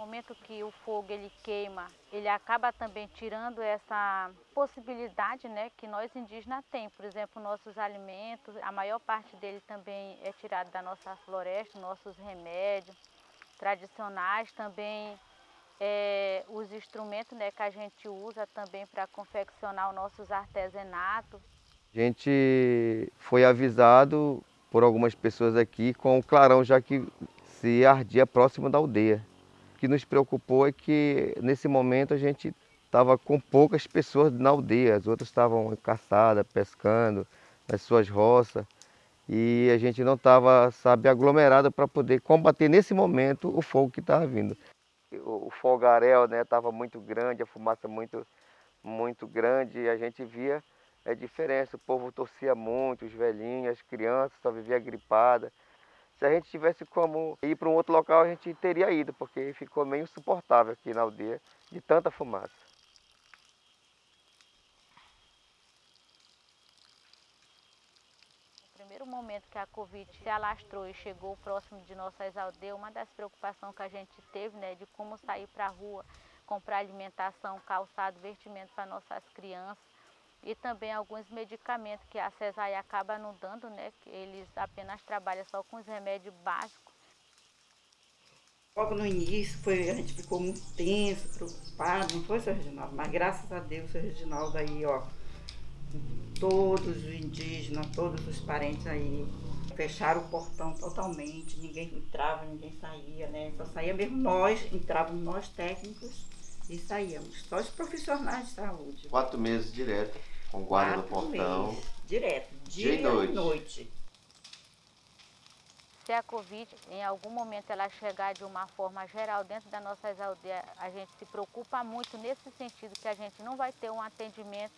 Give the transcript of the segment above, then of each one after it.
momento que o fogo ele queima, ele acaba também tirando essa possibilidade né, que nós indígenas temos. Por exemplo, nossos alimentos, a maior parte dele também é tirado da nossa floresta, nossos remédios tradicionais, também é, os instrumentos né, que a gente usa também para confeccionar os nossos artesanatos. A gente foi avisado por algumas pessoas aqui com o clarão já que se ardia próximo da aldeia. Que nos preocupou é que nesse momento a gente estava com poucas pessoas na aldeia, as outras estavam caçadas, pescando nas suas roças e a gente não estava, sabe, aglomerado para poder combater nesse momento o fogo que estava vindo. O fogaréu estava né, muito grande, a fumaça muito, muito grande e a gente via a diferença, o povo torcia muito, os velhinhos, as crianças só viviam gripada. Se a gente tivesse como ir para um outro local, a gente teria ido, porque ficou meio insuportável aqui na aldeia de tanta fumaça. No primeiro momento que a Covid se alastrou e chegou próximo de nossas aldeias, uma das preocupações que a gente teve, né, de como sair para a rua, comprar alimentação, calçado, vestimento para nossas crianças, e também alguns medicamentos que a cesárea acaba não dando, né? Eles apenas trabalham só com os remédios básicos. Logo no início foi, a gente ficou muito tenso, preocupado, não foi, seu Reginaldo? Mas graças a Deus, seu Reginaldo aí, ó, todos os indígenas, todos os parentes aí, fecharam o portão totalmente, ninguém entrava, ninguém saía, né? Só saía mesmo nós, entrávamos nós técnicos e saíamos. Só os profissionais de saúde. Quatro meses direto, com guarda Quatro no portão. Meses, direto, dia, dia e noite. noite. Se a Covid, em algum momento, ela chegar de uma forma geral dentro das nossas aldeias, a gente se preocupa muito nesse sentido que a gente não vai ter um atendimento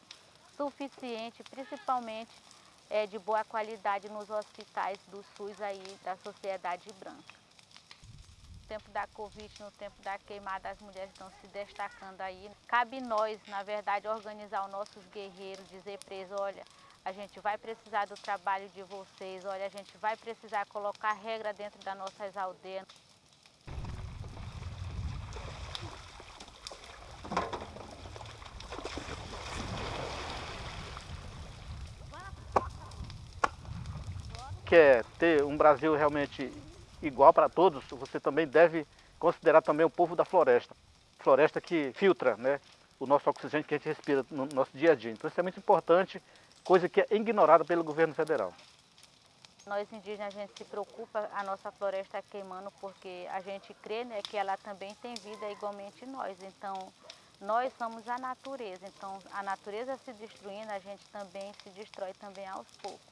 suficiente, principalmente é, de boa qualidade nos hospitais do SUS aí da Sociedade Branca tempo da Covid, no tempo da queimada, as mulheres estão se destacando aí. Cabe nós, na verdade, organizar os nossos guerreiros, dizer para eles, olha, a gente vai precisar do trabalho de vocês, olha, a gente vai precisar colocar regra dentro das nossas aldeias. Quer ter um Brasil realmente igual para todos, você também deve considerar também o povo da floresta. Floresta que filtra né, o nosso oxigênio que a gente respira no nosso dia a dia. Então isso é muito importante, coisa que é ignorada pelo governo federal. Nós indígenas, a gente se preocupa, a nossa floresta queimando, porque a gente crê né, que ela também tem vida igualmente nós. Então, nós somos a natureza. Então, a natureza se destruindo, a gente também se destrói também aos poucos.